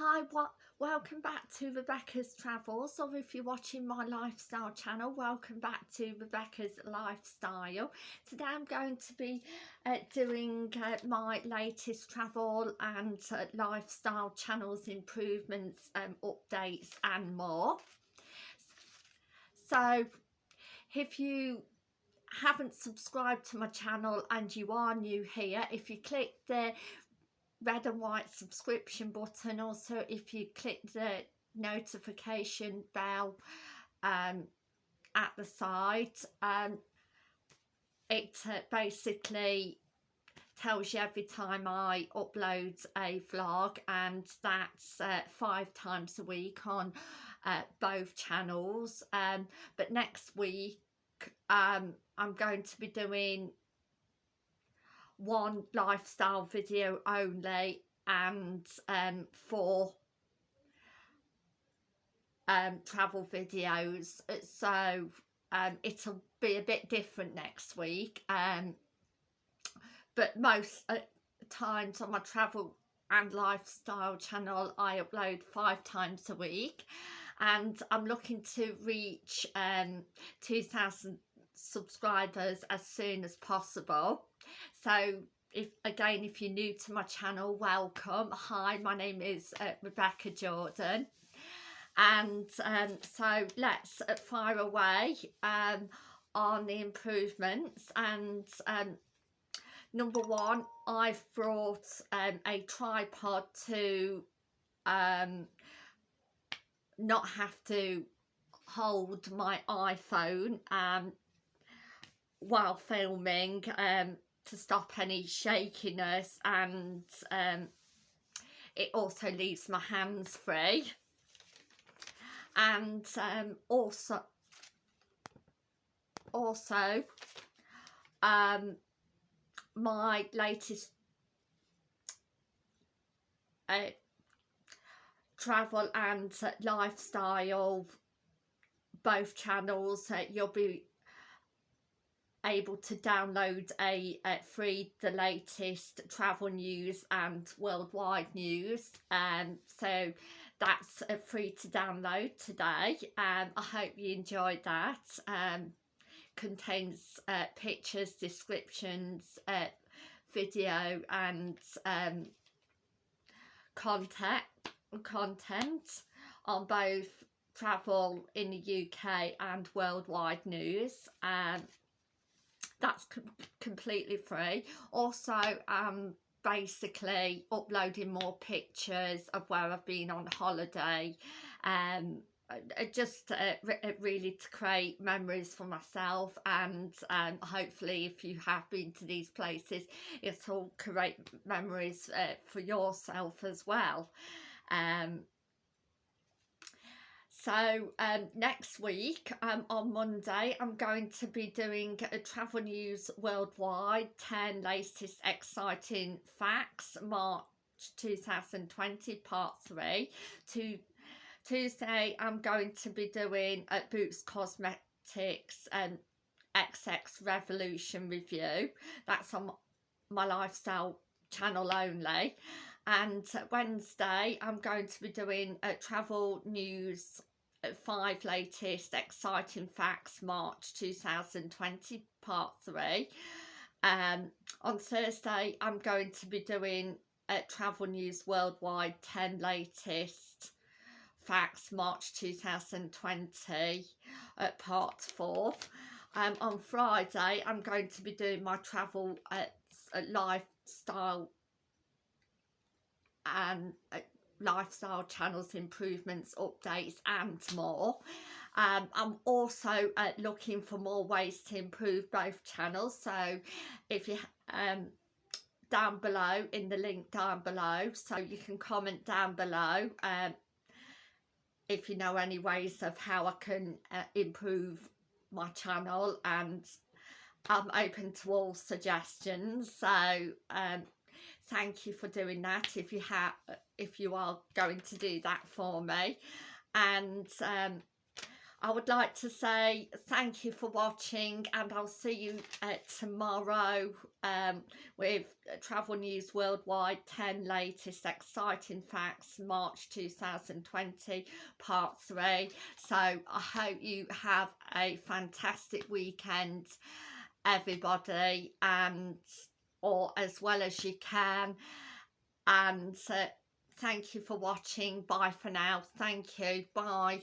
Hi, what? Welcome back to Rebecca's Travels, or if you're watching my lifestyle channel, welcome back to Rebecca's Lifestyle. Today I'm going to be uh, doing uh, my latest travel and uh, lifestyle channels improvements, um, updates and more. So, if you haven't subscribed to my channel and you are new here, if you click the red and white subscription button. Also if you click the notification bell um, at the side um, it uh, basically tells you every time I upload a vlog and that's uh, five times a week on uh, both channels. Um, but next week um, I'm going to be doing one lifestyle video only and um, four um, travel videos. So um, it'll be a bit different next week um, but most uh, times on my travel and lifestyle channel I upload five times a week. And I'm looking to reach um, 2000 subscribers as soon as possible. So if again if you're new to my channel welcome. Hi my name is uh, Rebecca Jordan. And um, so let's uh, fire away um, on the improvements. And um, number one I've brought um, a tripod to um, not have to hold my iPhone um, while filming um, to stop any shakiness and um, it also leaves my hands free. And um, also also um, my latest uh, travel and lifestyle both channels uh, you'll be able to download a, a free the latest travel news and worldwide news. And um, so that's uh, free to download today. Um, I hope you enjoyed that. Um, contains uh, pictures descriptions uh, video and um, content content on both travel in the UK and worldwide news. Um, that's com completely free. Also um basically uploading more pictures of where I've been on holiday um just uh, really to create memories for myself and um, hopefully if you have been to these places it'll create memories uh, for yourself as well. Um, so um, next week um, on Monday I'm going to be doing a travel news worldwide 10 latest exciting facts March 2020 part 3 to Tuesday I'm going to be doing at Boots Cosmetics and um, XX Revolution review. That's on my lifestyle channel only. And Wednesday I'm going to be doing a travel news five latest exciting facts March 2020 part 3 um on Thursday I'm going to be doing uh, travel news worldwide 10 latest facts March 2020 at part 4 um on Friday I'm going to be doing my travel uh, lifestyle and uh, lifestyle channels improvements updates and more. Um, I'm also uh, looking for more ways to improve both channels. So if you um, down below in the link down below so you can comment down below um, if you know any ways of how I can uh, improve my channel. And I'm open to all suggestions. So um, thank you for doing that if you have if you are going to do that for me. And um, I would like to say thank you for watching and I'll see you uh, tomorrow um, with Travel News Worldwide 10 latest exciting facts March 2020 part 3 so I hope you have a fantastic weekend everybody and or as well as you can. And uh, thank you for watching. Bye for now. Thank you. Bye